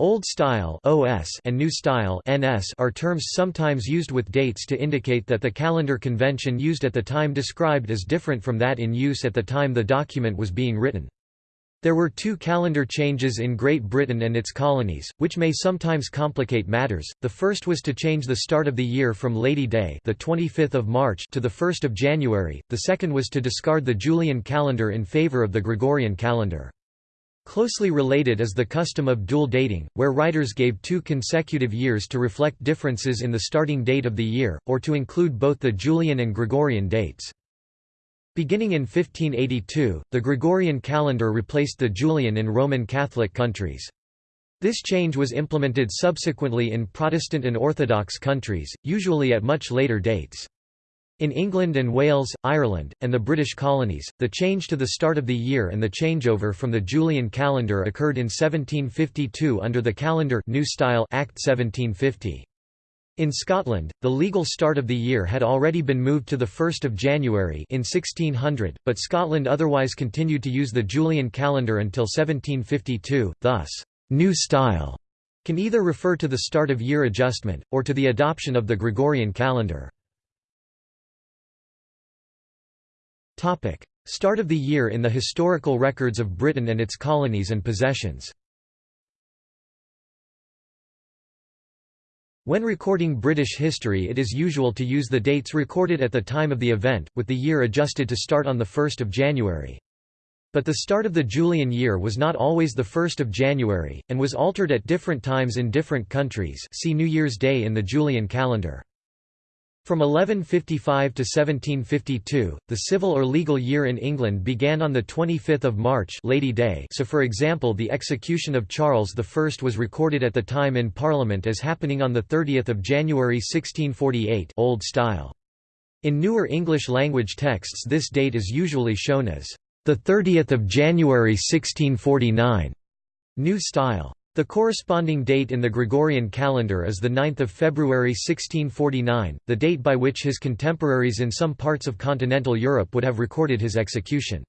Old Style (OS) and New Style (NS) are terms sometimes used with dates to indicate that the calendar convention used at the time described is different from that in use at the time the document was being written. There were two calendar changes in Great Britain and its colonies, which may sometimes complicate matters. The first was to change the start of the year from Lady Day, the 25th of March, to the 1st of January. The second was to discard the Julian calendar in favor of the Gregorian calendar. Closely related is the custom of dual dating, where writers gave two consecutive years to reflect differences in the starting date of the year, or to include both the Julian and Gregorian dates. Beginning in 1582, the Gregorian calendar replaced the Julian in Roman Catholic countries. This change was implemented subsequently in Protestant and Orthodox countries, usually at much later dates. In England and Wales, Ireland, and the British colonies, the change to the start of the year and the changeover from the Julian calendar occurred in 1752 under the Calendar New Style Act 1750. In Scotland, the legal start of the year had already been moved to 1 January in 1600, but Scotland otherwise continued to use the Julian calendar until 1752, thus, New Style can either refer to the start of year adjustment, or to the adoption of the Gregorian calendar. Start of the year in the historical records of Britain and its colonies and possessions. When recording British history it is usual to use the dates recorded at the time of the event, with the year adjusted to start on 1 January. But the start of the Julian year was not always 1 January, and was altered at different times in different countries see New Year's Day in the Julian calendar. From 1155 to 1752, the civil or legal year in England began on 25 March Lady Day so for example the execution of Charles I was recorded at the time in Parliament as happening on 30 January 1648 Old Style. In newer English language texts this date is usually shown as 30 January 1649 New Style. The corresponding date in the Gregorian calendar is 9 February 1649, the date by which his contemporaries in some parts of continental Europe would have recorded his execution.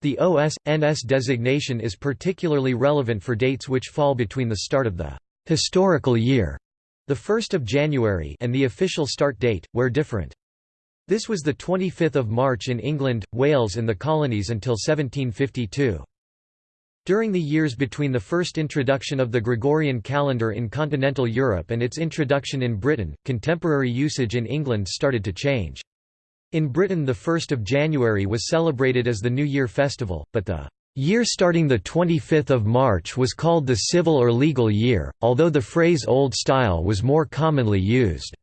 The OS.NS designation is particularly relevant for dates which fall between the start of the historical year, the 1st of January, and the official start date, where different. This was the 25th of March in England, Wales and the colonies until 1752. During the years between the first introduction of the Gregorian calendar in continental Europe and its introduction in Britain, contemporary usage in England started to change. In Britain the 1st of January was celebrated as the New Year festival, but the year starting 25 March was called the civil or legal year, although the phrase Old Style was more commonly used.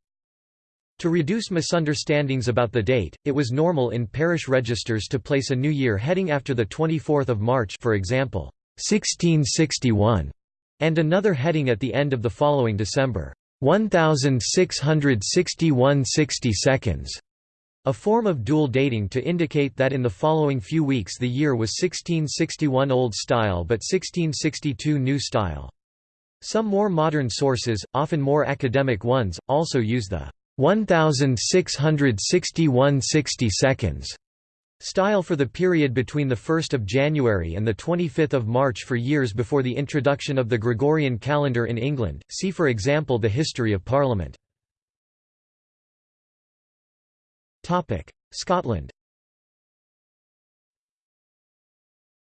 To reduce misunderstandings about the date, it was normal in parish registers to place a new year heading after 24 March for example, 1661, and another heading at the end of the following December, 1661 60 seconds, a form of dual dating to indicate that in the following few weeks the year was 1661 Old Style but 1662 New Style. Some more modern sources, often more academic ones, also use the 1661 60 seconds Style for the period between 1 January and 25 March for years before the introduction of the Gregorian calendar in England, see for example the History of Parliament. Scotland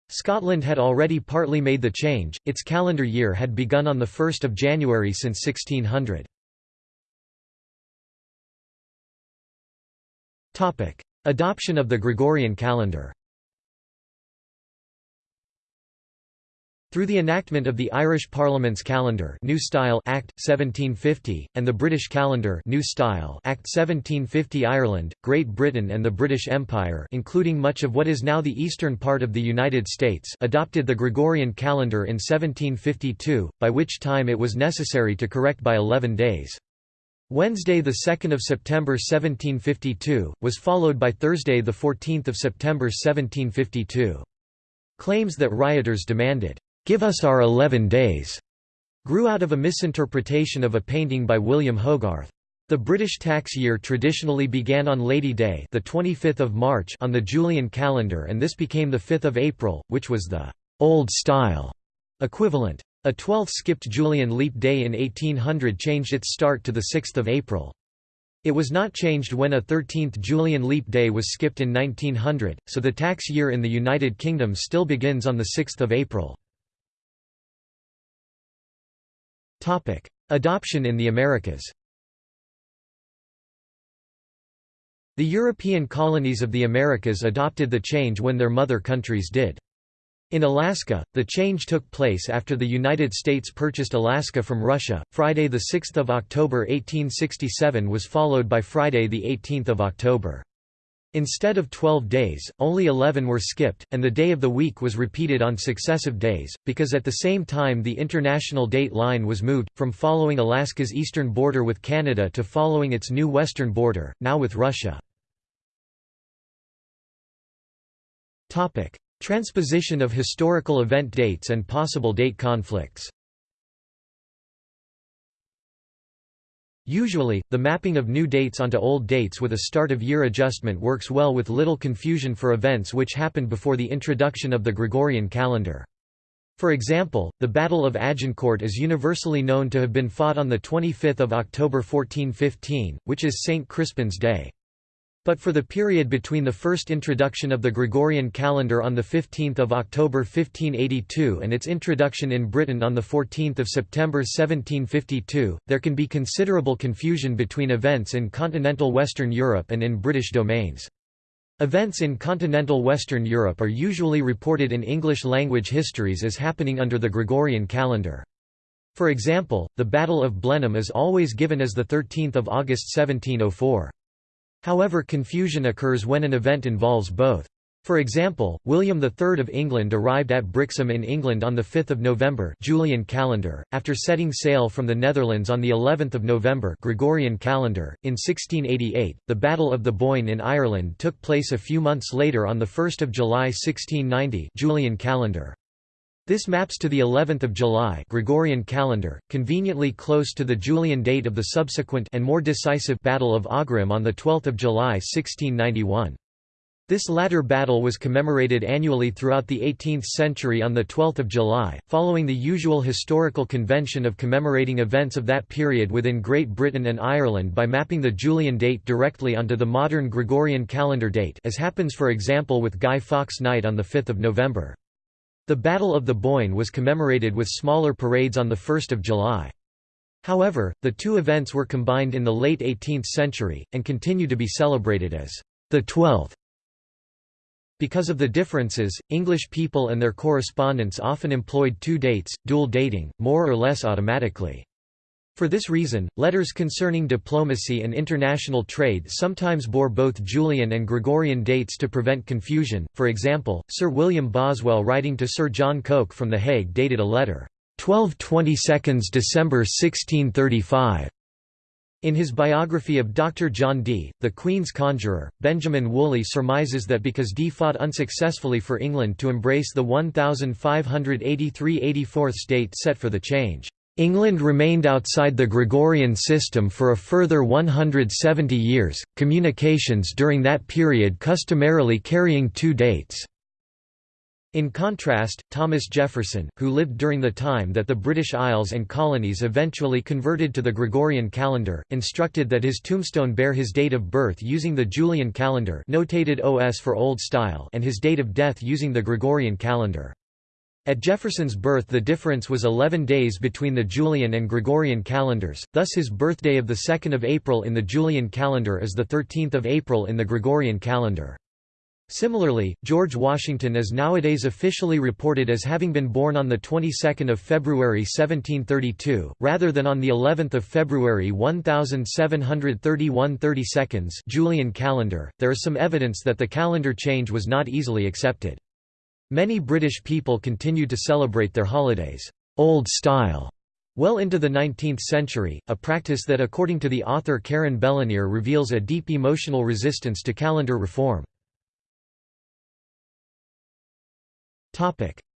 Scotland had already partly made the change, its calendar year had begun on 1 January since 1600. Adoption of the Gregorian calendar Through the enactment of the Irish Parliament's Calendar New Style Act 1750 and the British Calendar New Style Act 1750 Ireland, Great Britain and the British Empire including much of what is now the eastern part of the United States adopted the Gregorian calendar in 1752, by which time it was necessary to correct by 11 days. Wednesday 2 September 1752, was followed by Thursday 14 September 1752. Claims that rioters demanded, "'Give us our eleven days' grew out of a misinterpretation of a painting by William Hogarth. The British tax year traditionally began on Lady Day the 25th of March on the Julian calendar and this became the 5th of April, which was the «old style» Equivalent. A 12th skipped Julian leap day in 1800 changed its start to 6 April. It was not changed when a 13th Julian leap day was skipped in 1900, so the tax year in the United Kingdom still begins on 6 April. Adoption in the Americas The European colonies of the Americas adopted the change when their mother countries did. In Alaska, the change took place after the United States purchased Alaska from Russia. Friday, 6 October 1867 was followed by Friday, 18 October. Instead of 12 days, only 11 were skipped, and the day of the week was repeated on successive days, because at the same time the international date line was moved, from following Alaska's eastern border with Canada to following its new western border, now with Russia. Transposition of historical event dates and possible date conflicts Usually, the mapping of new dates onto old dates with a start-of-year adjustment works well with little confusion for events which happened before the introduction of the Gregorian calendar. For example, the Battle of Agincourt is universally known to have been fought on 25 October 1415, which is St. Crispin's Day. But for the period between the first introduction of the Gregorian calendar on 15 October 1582 and its introduction in Britain on 14 September 1752, there can be considerable confusion between events in continental Western Europe and in British domains. Events in continental Western Europe are usually reported in English-language histories as happening under the Gregorian calendar. For example, the Battle of Blenheim is always given as 13 August 1704. However confusion occurs when an event involves both. For example, William III of England arrived at Brixham in England on 5 November Julian calendar, after setting sail from the Netherlands on of November Gregorian calendar. .In 1688, the Battle of the Boyne in Ireland took place a few months later on 1 July 1690 Julian calendar. This maps to the 11th of July Gregorian calendar, conveniently close to the Julian date of the subsequent and more decisive Battle of Aughrim on the 12th of July 1691. This latter battle was commemorated annually throughout the 18th century on the 12th of July, following the usual historical convention of commemorating events of that period within Great Britain and Ireland by mapping the Julian date directly onto the modern Gregorian calendar date as happens for example with Guy Fawkes Night on the 5th of November. The Battle of the Boyne was commemorated with smaller parades on 1 July. However, the two events were combined in the late 18th century, and continue to be celebrated as the 12th. Because of the differences, English people and their correspondents often employed two dates, dual dating, more or less automatically. For this reason, letters concerning diplomacy and international trade sometimes bore both Julian and Gregorian dates to prevent confusion. For example, Sir William Boswell writing to Sir John Coke from The Hague dated a letter, 12 22 December 1635. In his biography of Dr. John Dee, the Queen's conjurer, Benjamin Woolley surmises that because Dee fought unsuccessfully for England to embrace the 1583–84th date set for the change, England remained outside the Gregorian system for a further 170 years, communications during that period customarily carrying two dates. In contrast, Thomas Jefferson, who lived during the time that the British Isles and colonies eventually converted to the Gregorian calendar, instructed that his tombstone bear his date of birth using the Julian calendar notated OS for Old Style and his date of death using the Gregorian calendar. At Jefferson's birth the difference was 11 days between the Julian and Gregorian calendars, thus his birthday of 2 April in the Julian calendar is 13 April in the Gregorian calendar. Similarly, George Washington is nowadays officially reported as having been born on the 22nd of February 1732, rather than on the 11th of February 1731 32 Julian calendar. There is some evidence that the calendar change was not easily accepted. Many British people continued to celebrate their holidays, old style, well into the 19th century, a practice that according to the author Karen Bellenir reveals a deep emotional resistance to calendar reform.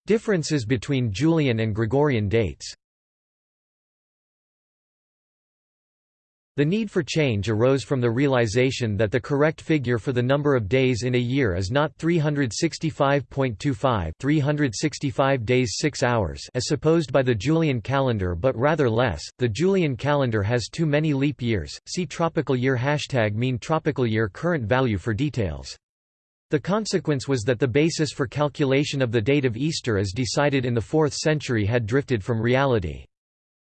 Differences between Julian and Gregorian dates The need for change arose from the realization that the correct figure for the number of days in a year is not 365.25 365 days 6 hours as supposed by the Julian calendar but rather less. The Julian calendar has too many leap years. See tropical year hashtag mean tropical year current value for details. The consequence was that the basis for calculation of the date of Easter as decided in the 4th century had drifted from reality.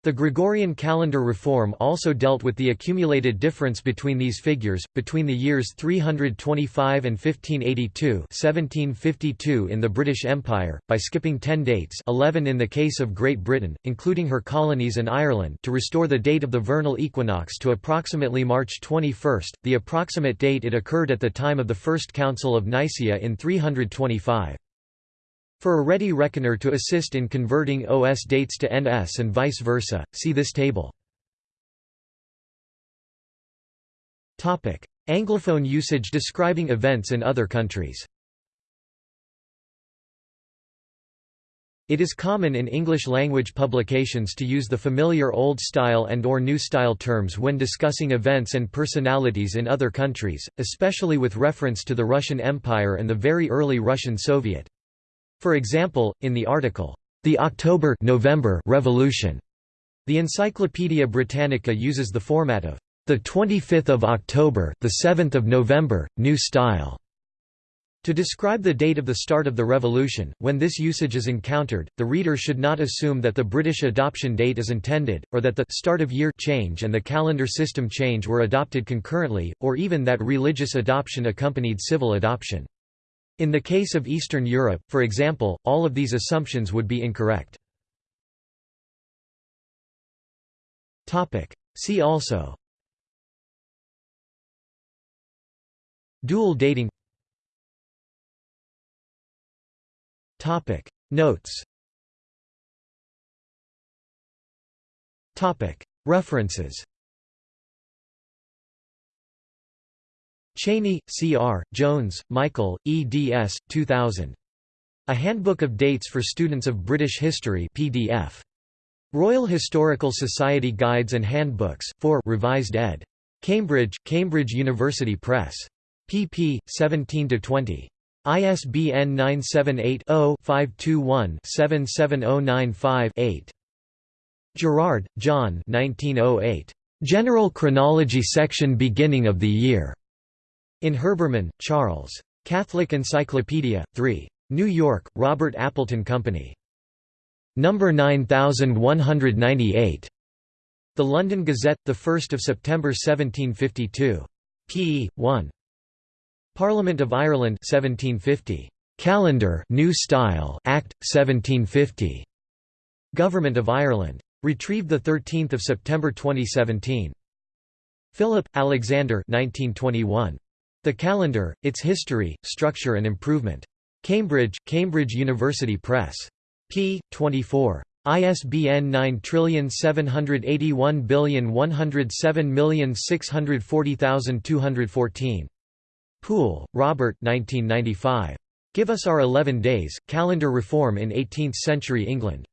The Gregorian calendar reform also dealt with the accumulated difference between these figures, between the years 325 and 1582 1752 in the British Empire, by skipping ten dates 11 in the case of Great Britain, including her colonies and Ireland to restore the date of the vernal equinox to approximately March 21, the approximate date it occurred at the time of the First Council of Nicaea in 325. For a ready reckoner to assist in converting OS dates to NS and vice versa, see this table. Anglophone usage describing events in other countries It is common in English-language publications to use the familiar Old Style and or New Style terms when discussing events and personalities in other countries, especially with reference to the Russian Empire and the very early Russian Soviet. For example, in the article, "'The October November Revolution' the Encyclopaedia Britannica uses the format of the 25th of October, the 7th of November, New Style. To describe the date of the start of the revolution, when this usage is encountered, the reader should not assume that the British adoption date is intended, or that the start of year change and the calendar system change were adopted concurrently, or even that religious adoption accompanied civil adoption. In the case of Eastern Europe, for example, all of these assumptions would be incorrect. See also. Dual dating. Notes. References Cheney, C. R., Jones, Michael, eds. 2000. A Handbook of Dates for Students of British History PDF. Royal Historical Society Guides and Handbooks, 4 revised ed. Cambridge, Cambridge University Press. pp. 17–20. ISBN 978-0-521-77095-8. Gerard, John 1908. General Chronology Section Beginning of the Year. In Herbermann, Charles. Catholic Encyclopedia, 3. New York, Robert Appleton Company. Number 9198. The London Gazette, 1 September 1752. p. 1. Parliament of Ireland 1750. Calendar New Style Act 1750. Government of Ireland. Retrieved 13 September 2017. Philip, Alexander 1921. The Calendar, Its History, Structure and Improvement. Cambridge, Cambridge University Press. p. 24. ISBN 9781107640214. Poole, Robert 1995. Give Us Our Eleven Days, Calendar Reform in Eighteenth-Century England.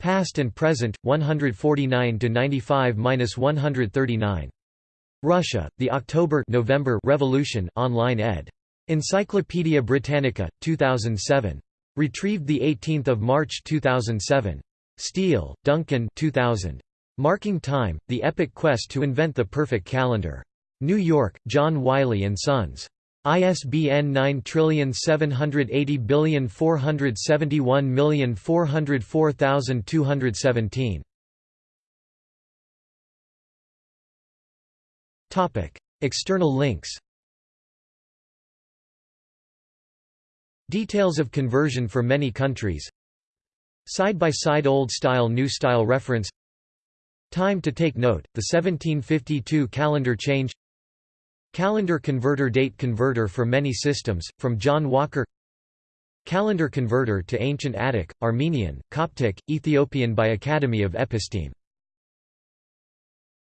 Past and Present, 149–95–139. Russia, the October-November Revolution online ed. Encyclopædia Britannica, 2007. Retrieved 18 March 2007. Steele, Duncan 2000. Marking Time, The Epic Quest to Invent the Perfect Calendar. New York, John Wiley & Sons. ISBN 9780471404217. External links Details of conversion for many countries Side-by-side Old Style New Style reference Time to take note, the 1752 calendar change Calendar converter Date converter for many systems, from John Walker Calendar converter to Ancient Attic, Armenian, Coptic, Ethiopian by Academy of Episteme